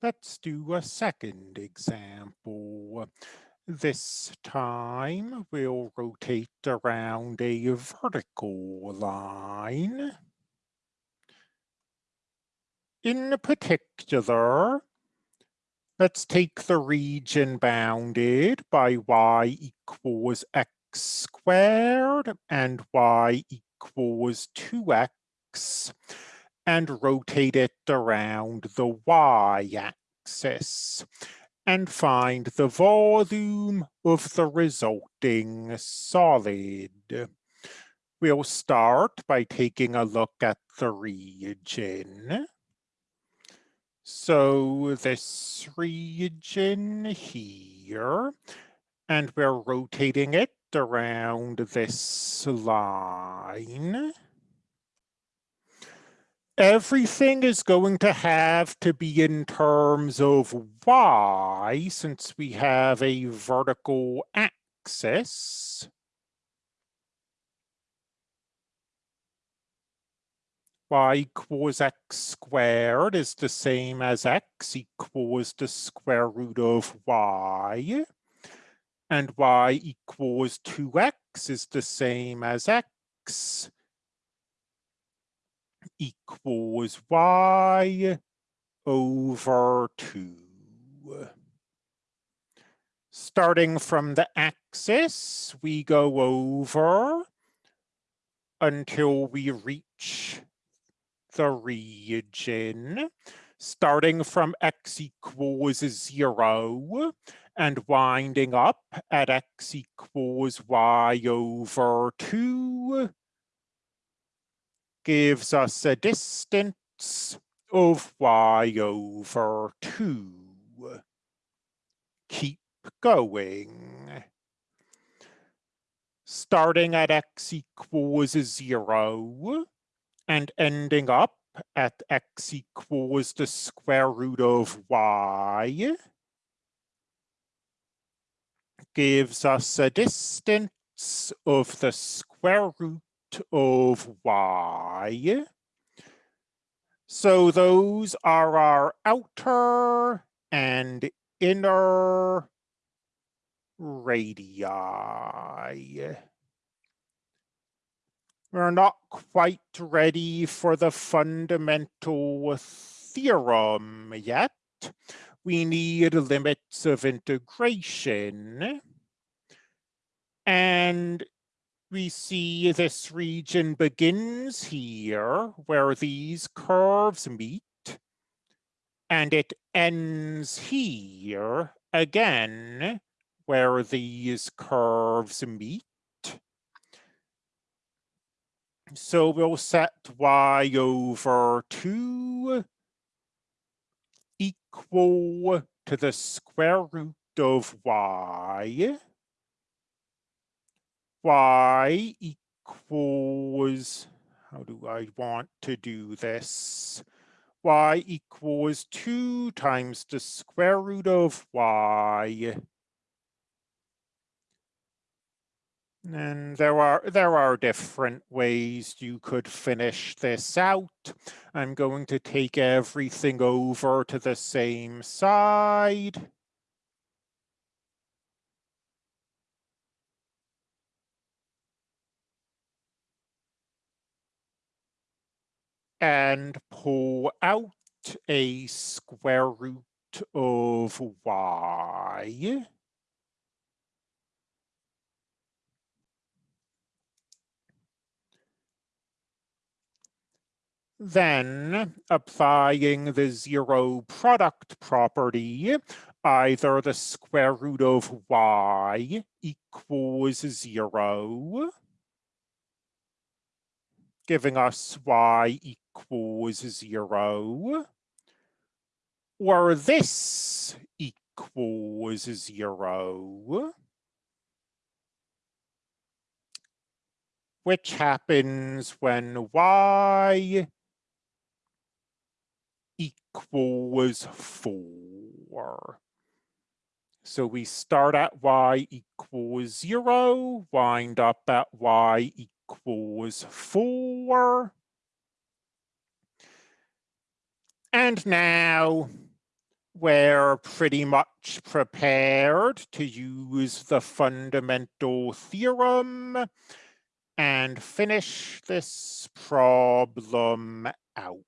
Let's do a second example. This time we'll rotate around a vertical line. In particular, let's take the region bounded by y equals x squared and y equals 2x and rotate it around the y-axis and find the volume of the resulting solid. We'll start by taking a look at the region. So this region here, and we're rotating it around this line everything is going to have to be in terms of y since we have a vertical axis. y equals x squared is the same as x equals the square root of y. And y equals 2x is the same as x equals y over 2. Starting from the axis, we go over until we reach the region, starting from x equals 0 and winding up at x equals y over 2 gives us a distance of y over 2. Keep going. Starting at x equals 0 and ending up at x equals the square root of y gives us a distance of the square root of y. So those are our outer and inner radii. We're not quite ready for the fundamental theorem yet. We need limits of integration. And we see this region begins here where these curves meet and it ends here again where these curves meet. So we'll set y over 2 equal to the square root of y y equals, how do I want to do this? y equals 2 times the square root of y. And there are there are different ways you could finish this out. I'm going to take everything over to the same side. And pull out a square root of y. Then, applying the zero product property, either the square root of y equals zero, giving us y equals zero, or this equals zero, which happens when y equals four. So we start at y equals zero, wind up at y equals four. And now we're pretty much prepared to use the fundamental theorem and finish this problem out.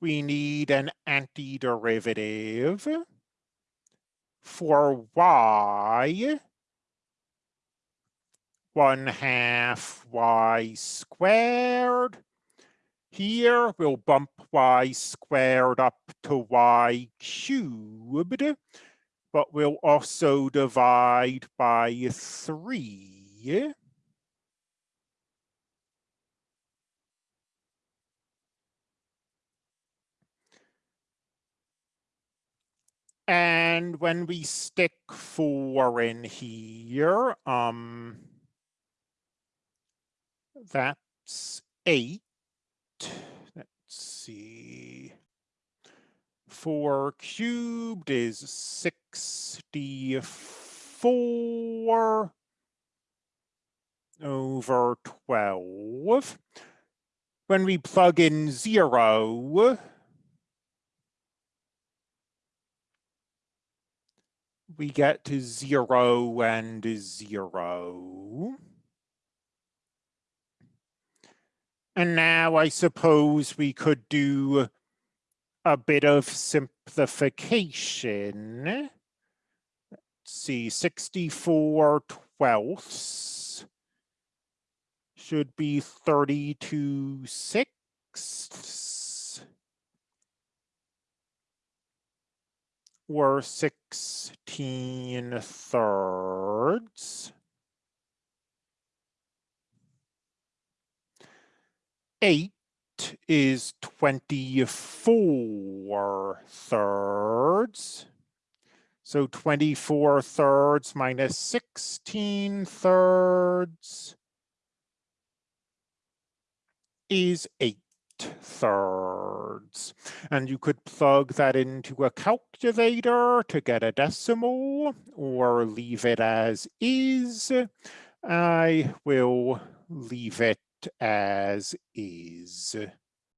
We need an antiderivative for y, one half y squared. Here we'll bump y squared up to y cubed, but we'll also divide by three. And when we stick four in here, um, that's eight. Let's see. Four cubed is 64 over 12. When we plug in zero, we get to zero and zero. And now I suppose we could do a bit of simplification. Let's see, 64 twelfths should be 32 sixths. Were 16 thirds. Eight is 24 thirds. So 24 thirds minus 16 thirds is eight thirds. And you could plug that into a calculator to get a decimal or leave it as is. I will leave it as is.